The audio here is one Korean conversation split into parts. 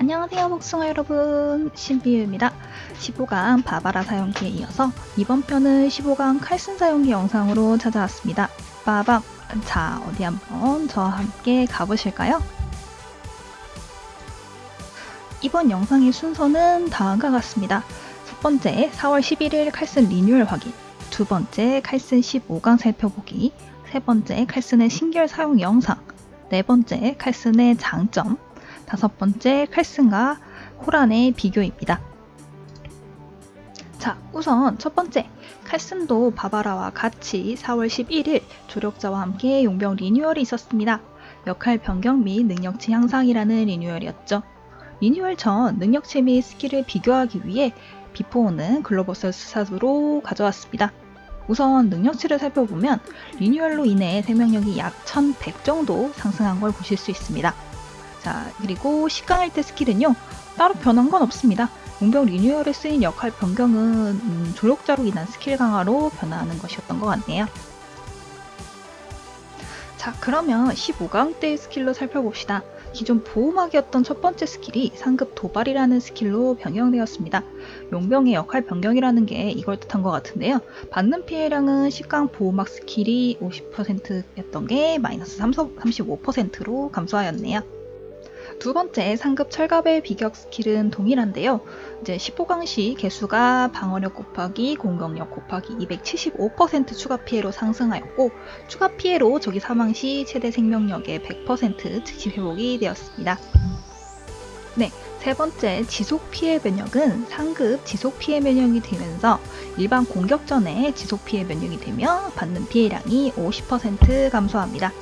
안녕하세요 복숭아 여러분. 신비유입니다. 15강 바바라 사용기에 이어서 이번 편은 15강 칼슨 사용기 영상으로 찾아왔습니다. 빠밤. 자 어디 한번 저와 함께 가보실까요? 이번 영상의 순서는 다음과 같습니다. 첫 번째 4월 11일 칼슨 리뉴얼 확인. 두 번째 칼슨 15강 살펴보기. 세 번째 칼슨의 신결 사용 영상. 네 번째 칼슨의 장점 다섯 번째 칼슨과 호란의 비교입니다. 자, 우선 첫 번째, 칼슨도 바바라와 같이 4월 11일 조력자와 함께 용병 리뉴얼이 있었습니다. 역할 변경 및 능력치 향상이라는 리뉴얼이었죠. 리뉴얼 전 능력치 및 스킬을 비교하기 위해 before는 글로버설 수사으로 가져왔습니다. 우선 능력치를 살펴보면 리뉴얼로 인해 생명력이 약 1100 정도 상승한 걸 보실 수 있습니다. 자, 그리고 10강일 때 스킬은요, 따로 변한 건 없습니다. 용병 리뉴얼에 쓰인 역할 변경은 음, 조력자로 인한 스킬 강화로 변화하는 것이었던 것 같네요. 자, 그러면 15강 때의 스킬로 살펴봅시다. 기존 보호막이었던 첫 번째 스킬이 상급 도발이라는 스킬로 변경되었습니다. 용병의 역할 변경이라는 게 이걸 뜻한 것 같은데요. 받는 피해량은 10강 보호막 스킬이 50%였던 게 마이너스 35%로 감소하였네요. 두 번째 상급 철갑의 일격 스킬은 동일한데요. 이제 15강 시 계수가 방어력 곱하기 공격력 곱하기 275% 추가 피해로 상승하였고 추가 피해로 적이 사망 시 최대 생명력의 100% 즉시 회복이 되었습니다. 네, 세 번째 지속 피해 면역은 상급 지속 피해 면역이 되면서 일반 공격 전에 지속 피해 면역이 되며 받는 피해량이 50% 감소합니다.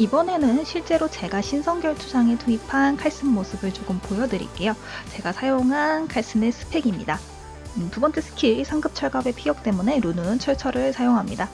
이번에는 실제로 제가 신성결 투장에 투입한 칼슨 모습을 조금 보여드릴게요. 제가 사용한 칼슨의 스펙입니다. 음, 두 번째 스킬 상급 철갑의 피격 때문에 루는 철철을 사용합니다.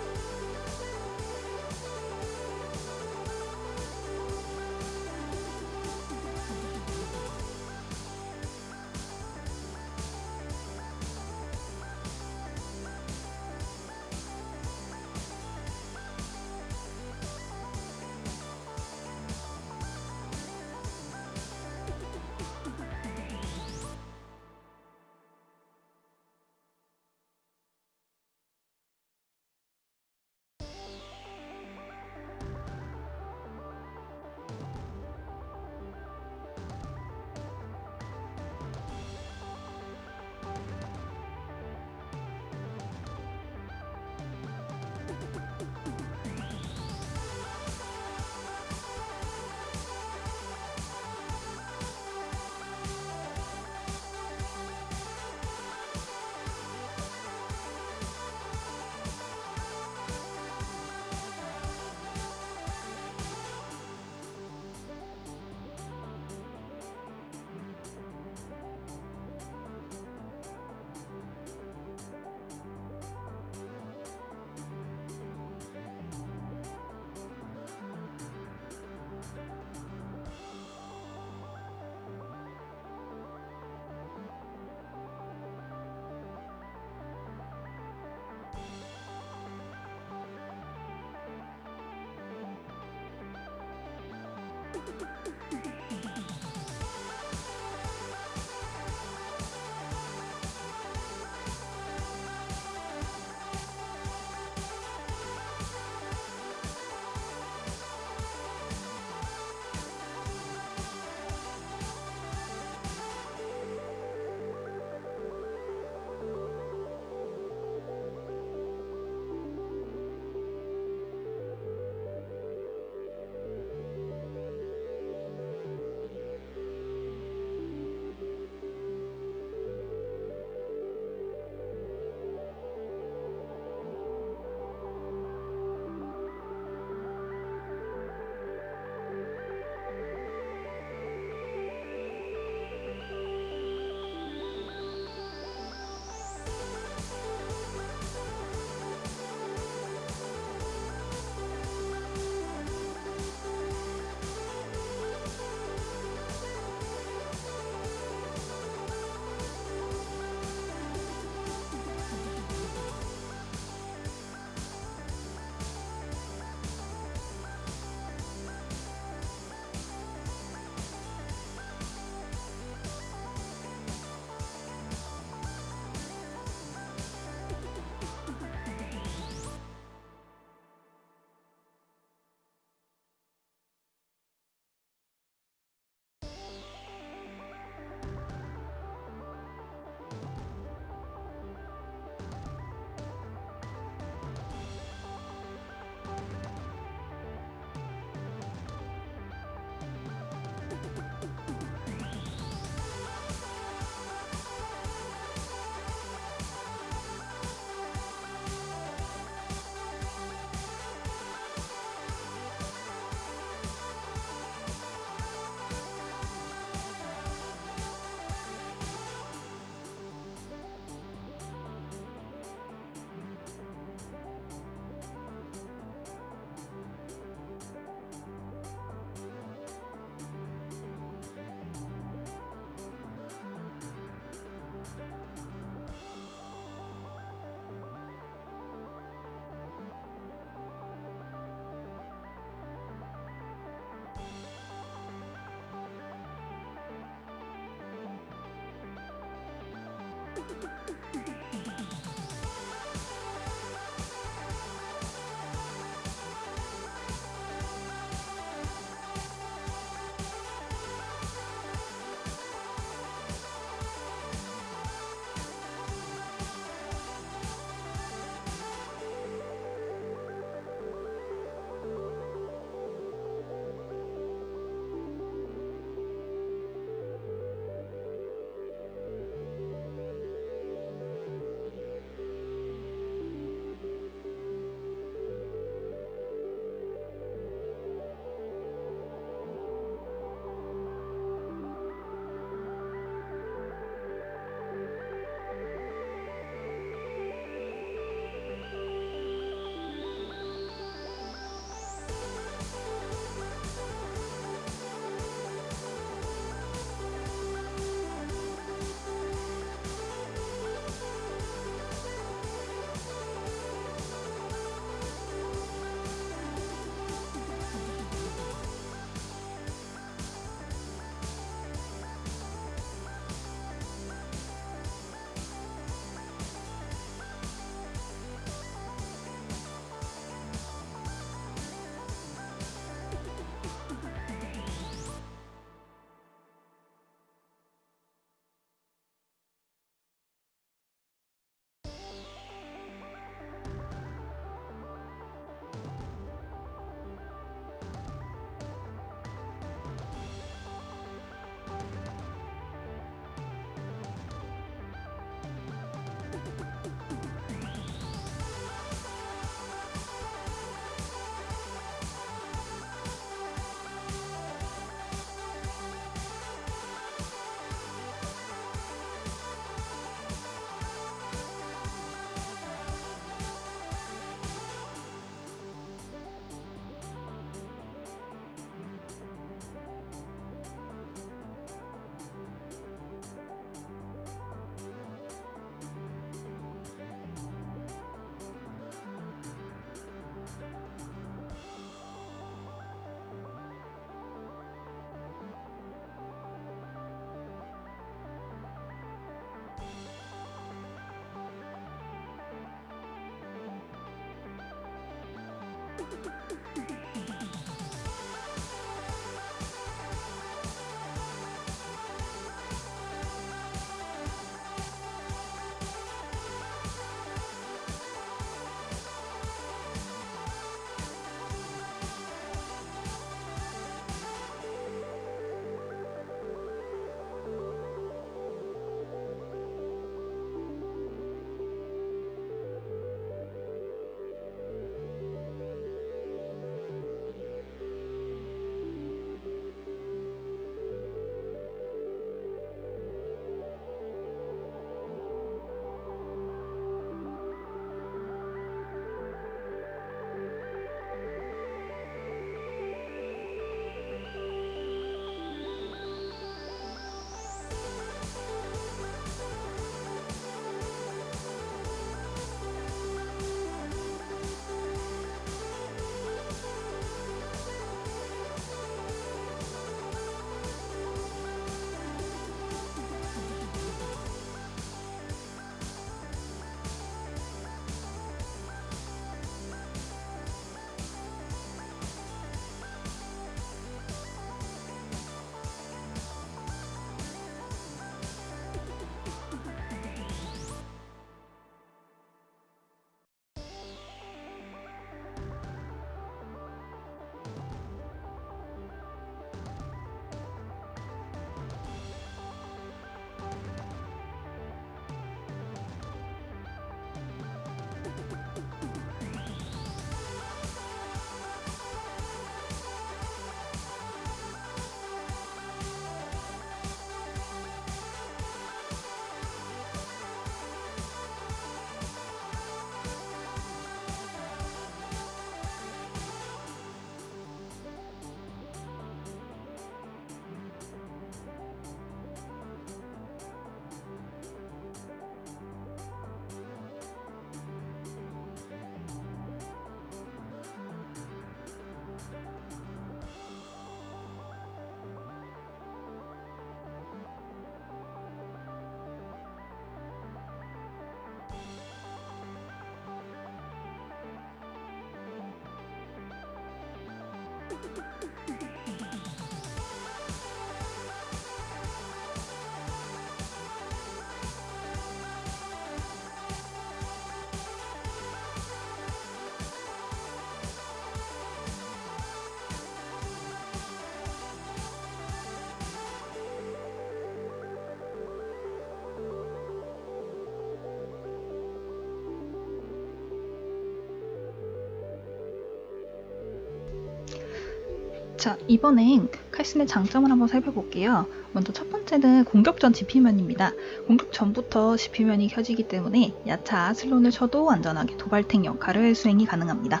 자, 이번엔 칼슨의 장점을 한번 살펴볼게요. 먼저 첫 번째는 공격 전 지피면입니다. 공격 전부터 지피면이 켜지기 때문에 야차, 슬론을 쳐도 안전하게 도발탱 역할을 수행이 가능합니다.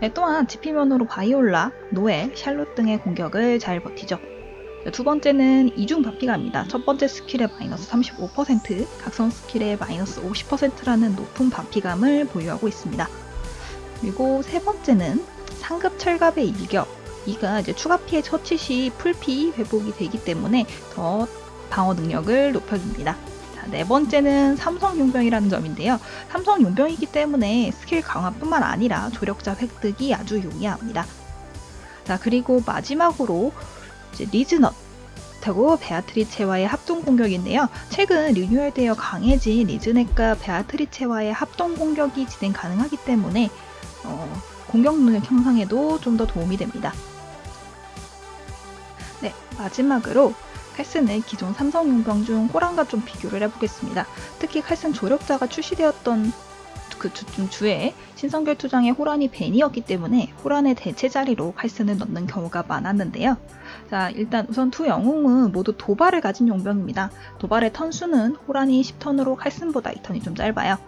네, 또한 지피면으로 바이올라, 노엘, 샬롯 등의 공격을 잘 버티죠. 자, 두 번째는 이중 받피감입니다. 첫 번째 스킬의 마이너스 35%, 각성 스킬의 마이너스 50%라는 높은 받피감을 보유하고 있습니다. 그리고 세 번째는 상급 철갑의 일격, 이가 이제 추가 피해 처치 시 풀피 회복이 되기 때문에 더 방어 능력을 높여줍니다. 자, 네 번째는 삼성 용병이라는 점인데요. 삼성 용병이기 때문에 스킬 강화뿐만 아니라 조력자 획득이 아주 용이합니다. 자, 그리고 마지막으로 이제 리즈넷하고 베아트리체와의 합동 공격인데요. 최근 리뉴얼되어 강해진 리즈넷과 베아트리체와의 합동 공격이 진행 가능하기 때문에 어, 공격 능력 향상에도 좀 더 도움이 됩니다. 네, 마지막으로 칼슨의 기존 삼성 용병 중 호랑과 좀 비교를 해보겠습니다. 특히 칼슨 조력자가 출시되었던 그 주, 주에 신성결 투장의 호란이 벤이었기 때문에 호란의 대체 자리로 칼슨을 넣는 경우가 많았는데요. 자, 일단 우선 두 영웅은 모두 도발을 가진 용병입니다. 도발의 턴수는 호란이 10턴으로 칼슨보다 2턴이 좀 짧아요.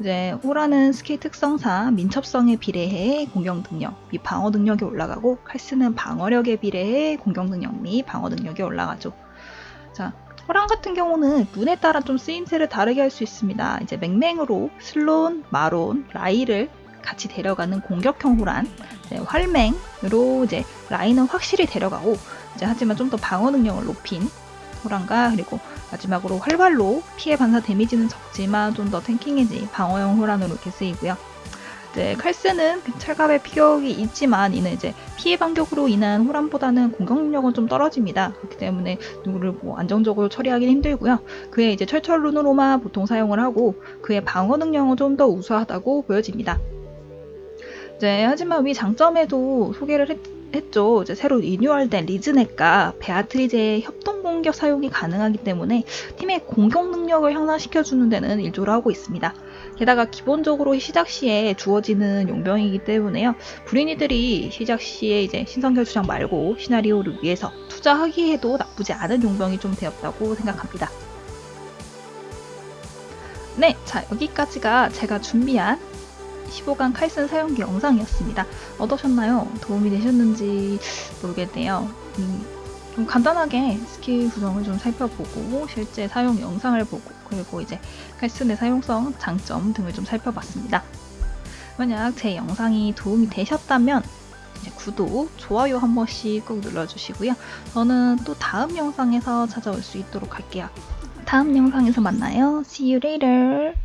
이제 호란은 스킬 특성상 민첩성에 비례해 공격 능력 및 방어 능력이 올라가고 칼슨은 방어력에 비례해 공격 능력 및 방어 능력이 올라가죠. 자, 호란 같은 경우는 룬에 따라 좀 쓰임새를 다르게 할 수 있습니다. 이제 맹맹으로 슬론, 마론, 라이를 같이 데려가는 공격형 호란, 활맹으로 이제 라인은 확실히 데려가고 이제 하지만 좀 더 방어 능력을 높인 호란과 그리고 마지막으로 활발로 피해 반사 데미지는 적지만 좀 더 탱킹해지 방어형 호란으로 이렇게 쓰이고요. 이제 칼스는 철갑의 피격이 있지만 이는 이제 피해 반격으로 인한 호란보다는 공격 능력은 좀 떨어집니다. 그렇기 때문에 누구를 뭐 안정적으로 처리하기는 힘들고요. 그의 이제 철철 룬으로만 보통 사용을 하고 그의 방어 능력은 좀 더 우수하다고 보여집니다. 이제 하지만 위 장점에도 소개를 했, 했죠. 이제 새로 리뉴얼된 리즈넷과 베아트리제의 협동 공격 사용이 가능하기 때문에 팀의 공격 능력을 향상시켜주는 데는 일조를 하고 있습니다. 게다가 기본적으로 시작 시에 주어지는 용병이기 때문에요. 브리니들이 시작 시에 이제 신성결 주장 말고 시나리오를 위해서 투자하기에도 나쁘지 않은 용병이 좀 되었다고 생각합니다. 네, 자 여기까지가 제가 준비한 15강 칼슨 사용기 영상이었습니다. 어떠셨나요? 도움이 되셨는지 모르겠네요. 음, 좀 간단하게 스킬 구성을 좀 살펴보고 실제 사용 영상을 보고 그리고 이제 칼슨의 사용성, 장점 등을 좀 살펴봤습니다. 만약 제 영상이 도움이 되셨다면 구독, 좋아요 한 번씩 꼭 눌러주시고요. 저는 또 다음 영상에서 찾아올 수 있도록 할게요. 다음 영상에서 만나요. See you later.